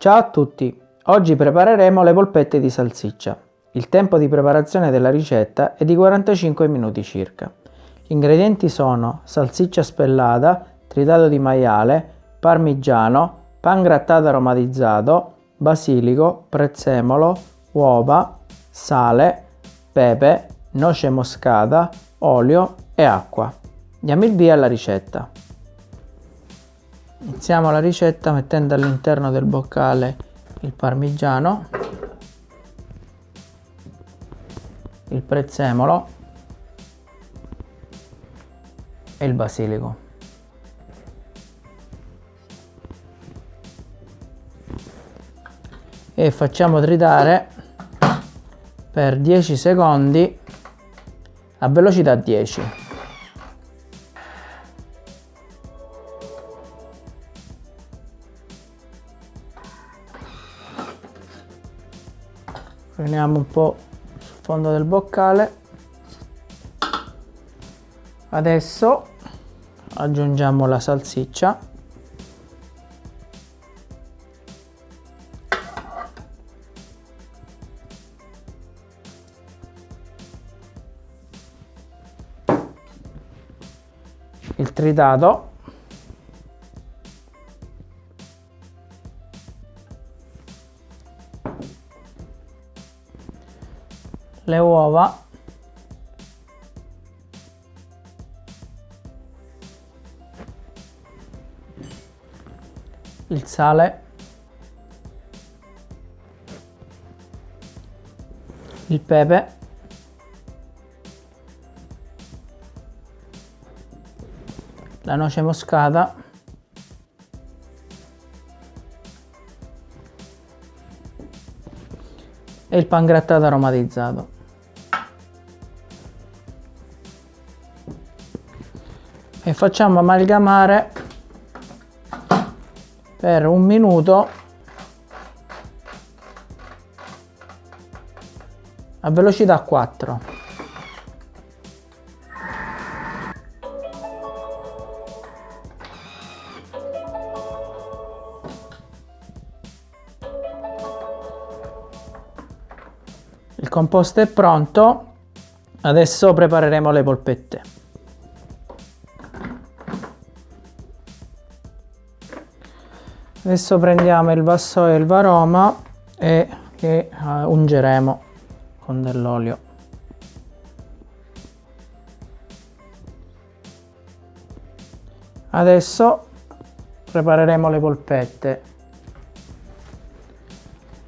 Ciao a tutti! Oggi prepareremo le polpette di salsiccia. Il tempo di preparazione della ricetta è di 45 minuti circa. Gli ingredienti sono salsiccia spellata, tritato di maiale, parmigiano, pan grattato aromatizzato, basilico, prezzemolo, uova, sale, pepe, noce moscata, olio e acqua. Diamo il via alla ricetta. Iniziamo la ricetta mettendo all'interno del boccale il parmigiano, il prezzemolo e il basilico. E facciamo tritare per 10 secondi a velocità 10. Prendiamo un po' sul fondo del boccale. Adesso aggiungiamo la salsiccia. Il tritato le uova. Il sale. Il pepe. La noce moscata. E il pan grattato aromatizzato e facciamo amalgamare per un minuto. A velocità 4 il composto è pronto. Adesso prepareremo le polpette adesso prendiamo il vassoio e il varoma e che uh, ungeremo con dell'olio. Adesso prepareremo le polpette.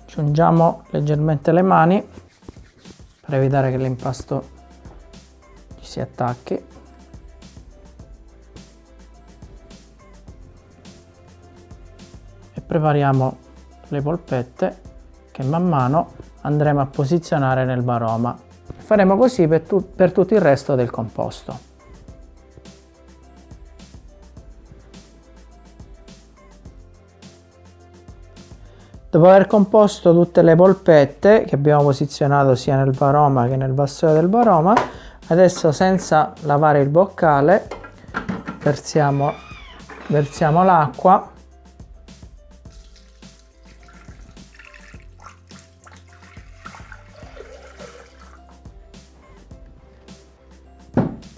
Aggiungiamo leggermente le mani per evitare che l'impasto ci si attacchi prepariamo le polpette che man mano andremo a posizionare nel baroma. Faremo così per, tu per tutto il resto del composto. Dopo aver composto tutte le polpette che abbiamo posizionato sia nel baroma che nel vassoio del baroma, adesso senza lavare il boccale versiamo, versiamo l'acqua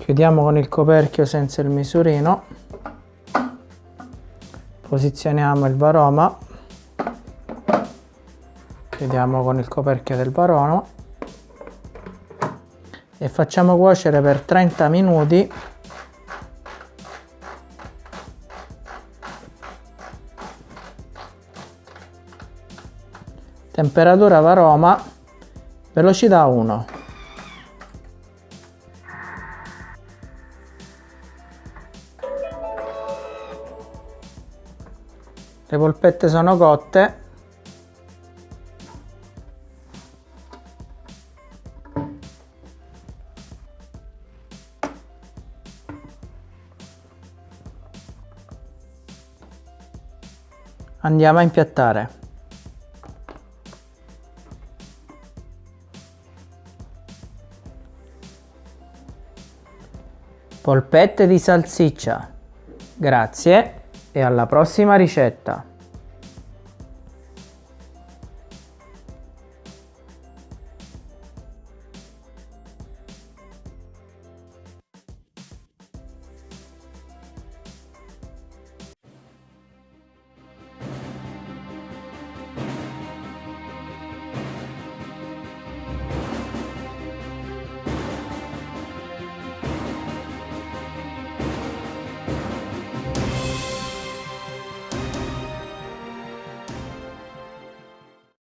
chiudiamo con il coperchio senza il misurino. Posizioniamo il varoma. Chiudiamo con il coperchio del varoma e facciamo cuocere per 30 minuti. Temperatura varoma velocità 1 le polpette sono cotte. Andiamo a impiattare. Polpette di salsiccia. Grazie e alla prossima ricetta!